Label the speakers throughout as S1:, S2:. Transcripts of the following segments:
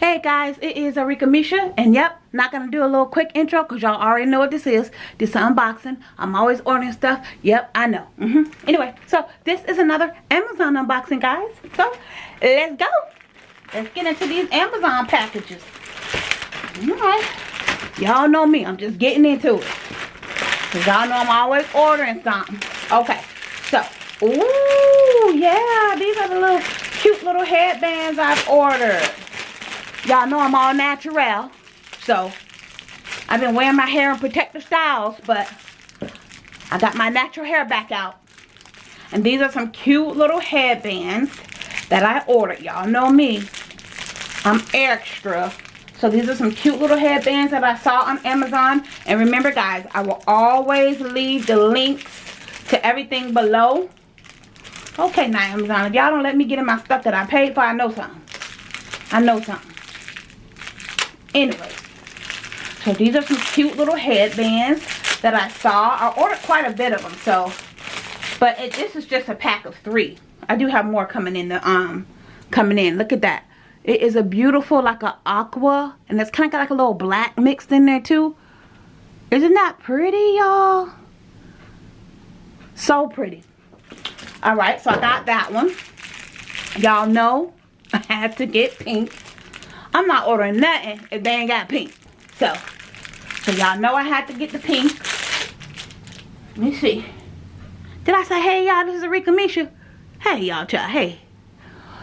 S1: guys, it is Arika Misha, and yep, not gonna do a little quick intro because y'all already know what this is. This is unboxing. I'm always ordering stuff. Yep, I know. Mm -hmm. Anyway, so this is another Amazon unboxing, guys. So let's go. Let's get into these Amazon packages. Alright. Y'all know me. I'm just getting into it. Because y'all know I'm always ordering something. Okay. So, ooh, yeah. These are the little cute little headbands I've ordered. Y'all know I'm all natural. So, I've been wearing my hair in protective styles, but I got my natural hair back out. And these are some cute little headbands that I ordered. Y'all know me. I'm extra. So these are some cute little headbands that I saw on Amazon. And remember guys, I will always leave the links to everything below. Okay, now Amazon, if y'all don't let me get in my stuff that I paid for, I know something. I know something. Anyway, so these are some cute little headbands that I saw. I ordered quite a bit of them, so. But it, this is just a pack of three. I do have more coming in the um coming in. Look at that. It is a beautiful like a aqua, and it's kind of got like a little black mixed in there too. Isn't that pretty, y'all? So pretty. All right, so I got that one. Y'all know I had to get pink. I'm not ordering nothing if they ain't got pink. So, so y'all know I had to get the pink. Let me see. Did I say, hey y'all, this is Arika Misha? Hey y'all, child, hey.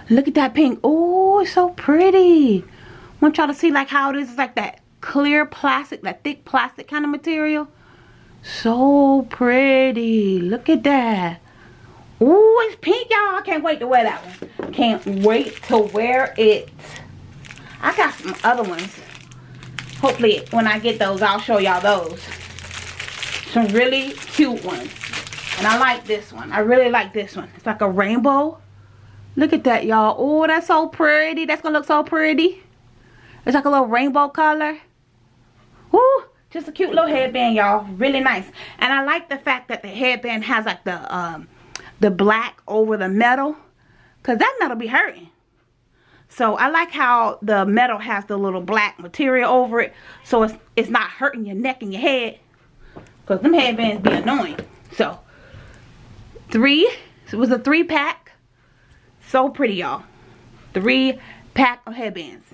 S1: Look at that pink. Oh, it's so pretty. want y'all to see like how it is. It's like that clear plastic, that thick plastic kind of material. So pretty. Look at that. Oh, it's pink, y'all. I can't wait to wear that one. Can't wait to wear it. I got some other ones. Hopefully, when I get those, I'll show y'all those. Some really cute ones. And I like this one. I really like this one. It's like a rainbow. Look at that, y'all. Oh, that's so pretty. That's going to look so pretty. It's like a little rainbow color. Woo! Just a cute little headband, y'all. Really nice. And I like the fact that the headband has like the um, the black over the metal. Because that metal be hurting. So I like how the metal has the little black material over it. So it's, it's not hurting your neck and your head. Because them headbands be annoying. So, three. It was a three pack. So pretty, y'all. Three pack of headbands.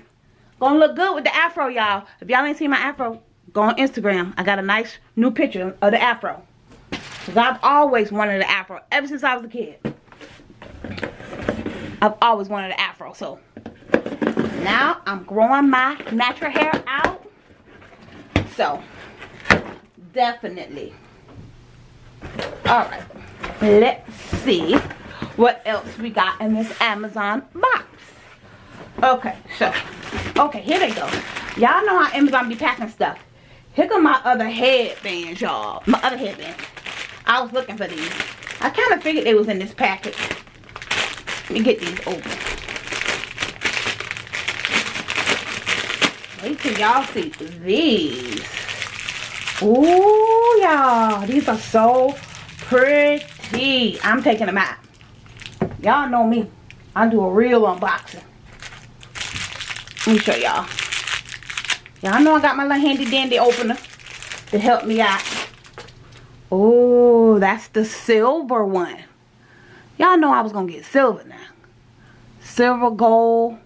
S1: Gonna look good with the afro, y'all. If y'all ain't seen my afro, go on Instagram. I got a nice new picture of the afro. Because I've always wanted an afro. Ever since I was a kid. I've always wanted an afro. So, now I'm growing my natural hair out. So, definitely. Alright. Let's see what else we got in this Amazon box. Okay, so, okay, here they go. Y'all know how Amazon be packing stuff. Here come my other headbands, y'all. My other headbands. I was looking for these. I kind of figured they was in this package. Me get these open. Wait till y'all see these. Ooh, y'all. These are so pretty. I'm taking them out. Y'all know me. I do a real unboxing. Let me show y'all. Y'all know I got my little handy dandy opener to help me out. Oh, that's the silver one. Y'all know I was going to get silver now. Silver, gold,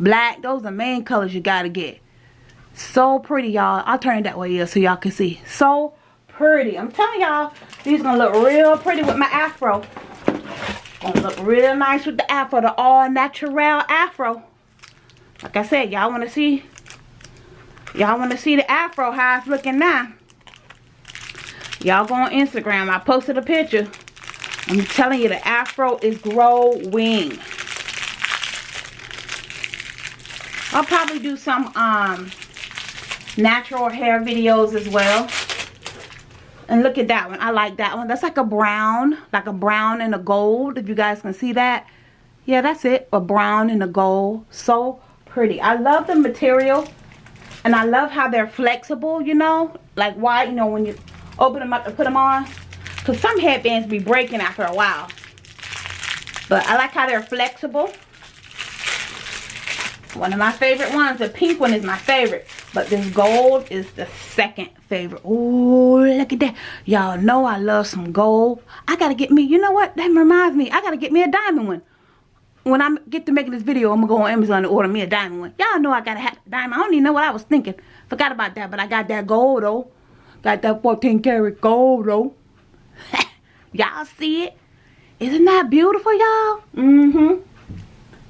S1: black. Those are the main colors you got to get. So pretty, y'all. I'll turn it that way yeah, so y'all can see. So pretty. I'm telling y'all, these going to look real pretty with my afro. Gonna look real nice with the afro, the all natural afro. Like I said, y'all want to see, y'all want to see the afro, how it's looking now. Y'all go on Instagram. I posted a picture. I'm telling you, the afro is growing. I'll probably do some um, natural hair videos as well. And look at that one. I like that one. That's like a brown. Like a brown and a gold. If you guys can see that. Yeah, that's it. A brown and a gold. So pretty. I love the material. And I love how they're flexible, you know. Like why, you know, when you open them up and put them on. Because some headbands be breaking after a while. But I like how they're flexible. One of my favorite ones. The pink one is my favorite. But this gold is the second favorite. Oh, look at that. Y'all know I love some gold. I got to get me, you know what? That reminds me. I got to get me a diamond one. When I get to making this video, I'm going to go on Amazon and order me a diamond one. Y'all know I got to have a diamond. I don't even know what I was thinking. Forgot about that. But I got that gold, though. Got that 14 karat gold, though. y'all see it? Isn't that beautiful, y'all? Mm-hmm.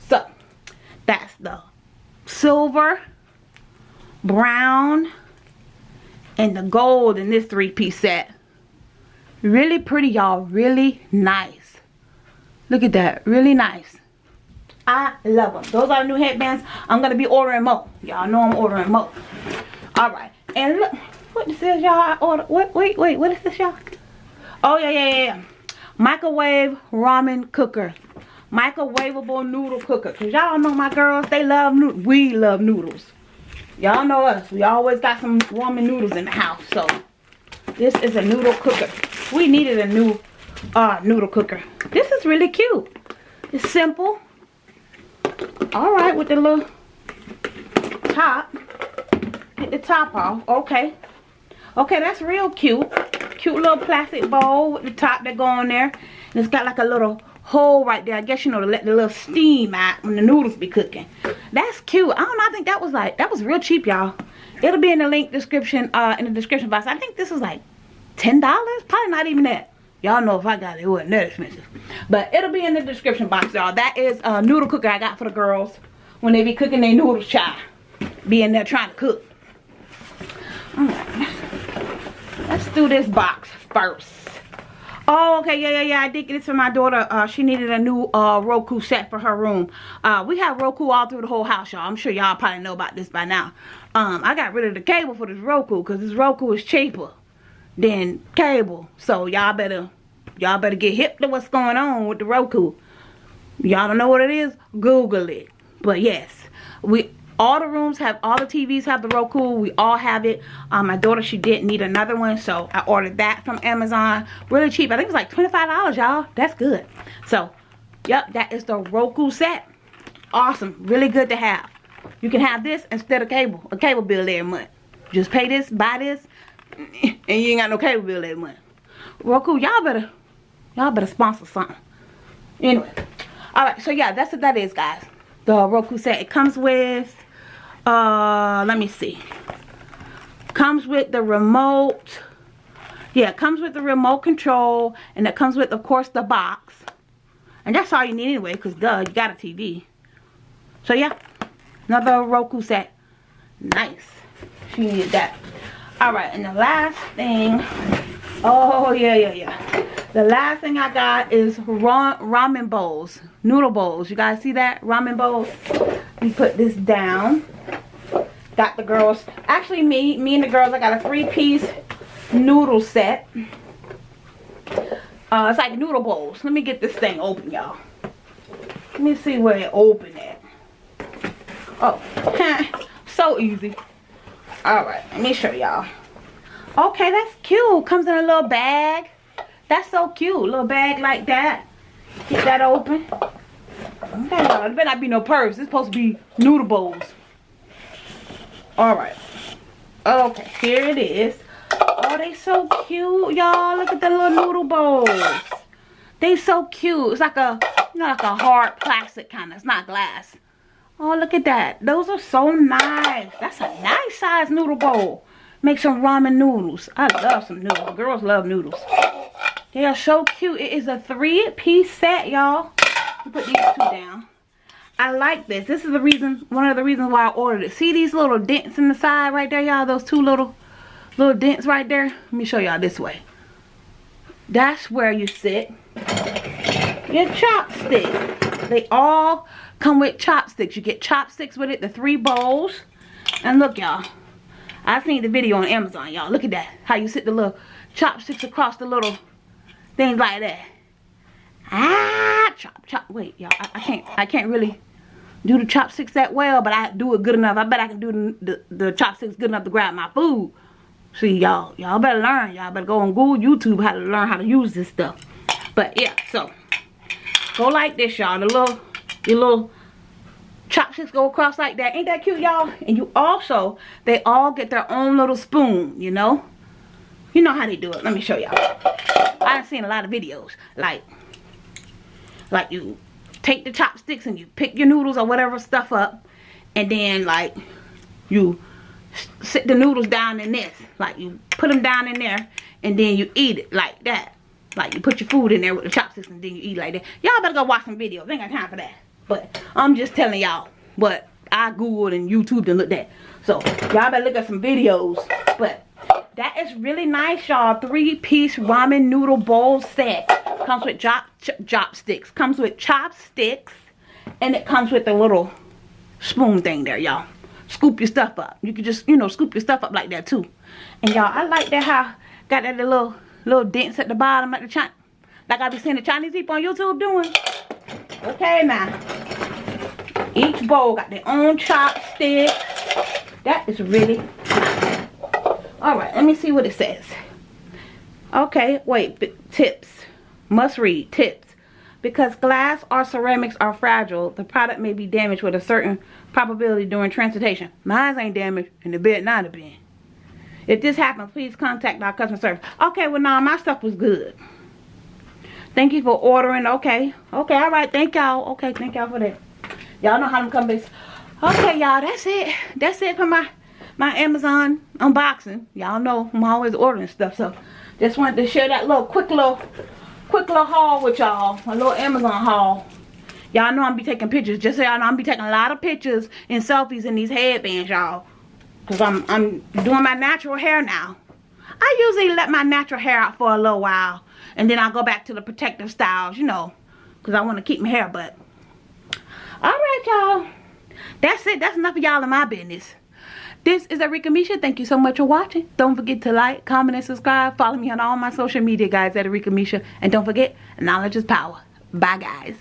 S1: So, that's the silver, brown, and the gold in this three-piece set. Really pretty, y'all. Really nice. Look at that. Really nice. I love them. Those are new headbands. I'm going to be ordering more. Y'all know I'm ordering more. Alright. And look. What is this, is, y'all? Order. Wait, wait, wait. What is this, y'all? Oh, yeah, yeah, yeah. Microwave ramen cooker microwavable noodle cooker. Because y'all know my girls, they love noodles. We love noodles. Y'all know us. We always got some ramen noodles in the house. So, this is a noodle cooker. We needed a new uh, noodle cooker. This is really cute. It's simple. Alright, with the little top. Get the top off. Okay. Okay, that's real cute. Cute little plastic bowl with the top that go on there. And it's got like a little hole right there. I guess, you know, to let the little steam out when the noodles be cooking. That's cute. I don't know. I think that was like, that was real cheap, y'all. It'll be in the link description, uh, in the description box. I think this was like $10. Probably not even that. Y'all know if I got it, it wasn't that expensive. But it'll be in the description box, y'all. That is a noodle cooker I got for the girls when they be cooking their noodles, child. Being there trying to cook. Alright. Let's do this box first. Oh, okay, yeah, yeah, yeah. I did get this for my daughter. Uh, she needed a new uh, Roku set for her room. Uh, we have Roku all through the whole house, y'all. I'm sure y'all probably know about this by now. Um, I got rid of the cable for this Roku because this Roku is cheaper than cable. So y'all better, y'all better get hip to what's going on with the Roku. Y'all don't know what it is? Google it. But yes, we all the rooms have all the tvs have the roku. We all have it. Um, my daughter she didn't need another one so i ordered that from amazon. Really cheap. I think it was like 25 dollars y'all. That's good. So yep that is the roku set. Awesome. Really good to have. You can have this instead of cable a cable bill every month. Just pay this buy this and you ain't got no cable bill every month. Roku y'all better y'all better sponsor something. Anyway. All right so yeah that's what that is guys. The roku set. It comes with uh let me see. Comes with the remote yeah it comes with the remote control and it comes with of course the box. And that's all you need anyway because duh you got a tv so yeah another roku set. Nice. She needed that. All right and the last thing oh yeah yeah yeah. The last thing i got is ra ramen bowls noodle bowls. You guys see that? Ramen bowls. We put this down got the girls. Actually me me and the girls i got a three-piece noodle set. Uh it's like noodle bowls. Let me get this thing open y'all. Let me see where it open at. Oh so easy. All right let me show y'all. Okay that's cute. Comes in a little bag. That's so cute. Little bag like that. Get that open. Okay y'all it better not be no purse. It's supposed to be noodle bowls all right. Okay here it is. Oh they so cute y'all. Look at the little noodle bowls. They so cute. It's like a you know like a hard plastic kind of it's not glass. Oh look at that. Those are so nice. That's a nice size noodle bowl. Make some ramen noodles. I love some noodles. Girls love noodles. They are so cute. It is a three piece set y'all. Put these two down I like this. This is the reason, one of the reasons why I ordered it. See these little dents in the side right there, y'all? Those two little, little dents right there? Let me show y'all this way. That's where you sit your chopstick. They all come with chopsticks. You get chopsticks with it, the three bowls. And look, y'all. I seen the video on Amazon, y'all. Look at that. How you sit the little chopsticks across the little things like that. Ah, chop, chop. Wait, y'all. I, I can't, I can't really do the chopsticks that well, but I do it good enough. I bet I can do the, the, chopsticks good enough to grab my food. See, y'all, y'all better learn. Y'all better go on Google, YouTube, how to learn how to use this stuff. But yeah, so go like this, y'all. The little, your little chopsticks go across like that. Ain't that cute, y'all? And you also, they all get their own little spoon, you know? You know how they do it. Let me show y'all. I've seen a lot of videos. Like, like you take the chopsticks and you pick your noodles or whatever stuff up. And then, like, you sit the noodles down in this. Like, you put them down in there. And then you eat it like that. Like, you put your food in there with the chopsticks and then you eat like that. Y'all better go watch some videos. Ain't got time for that. But I'm just telling y'all but I googled and YouTube and looked at. So y'all better look at some videos. But that is really nice, y'all. Three-piece ramen noodle bowl set. Comes with chop, chopsticks. Comes with chopsticks. And it comes with a little spoon thing there, y'all. Scoop your stuff up. You can just, you know, scoop your stuff up like that too. And y'all, I like that how got that little little dents at the bottom at the China. Like I be seeing the Chinese people on YouTube doing. Okay, now. Each bowl got their own chopstick. That is really nice. Alright, let me see what it says. Okay, wait. Tips. Must read. Tips. Because glass or ceramics are fragile, the product may be damaged with a certain probability during transportation. Mine ain't damaged, and the bed not have been. If this happens, please contact our customer service. Okay, well, now my stuff was good. Thank you for ordering. Okay. Okay, all right. Thank y'all. Okay, thank y'all for that. Y'all know how to come base. Okay, y'all. That's it. That's it for my my Amazon unboxing. Y'all know I'm always ordering stuff. So just wanted to share that little quick little quick little haul with y'all. A little Amazon haul. Y'all know I'm be taking pictures. Just so y'all know I'm be taking a lot of pictures and selfies in these headbands, y'all. Cause I'm I'm doing my natural hair now. I usually let my natural hair out for a little while and then I'll go back to the protective styles, you know. Because I want to keep my hair, but. Alright, y'all. That's it. That's enough of y'all in my business. This is Arika Misha. Thank you so much for watching. Don't forget to like, comment, and subscribe. Follow me on all my social media, guys, at Arika Misha. And don't forget, knowledge is power. Bye, guys.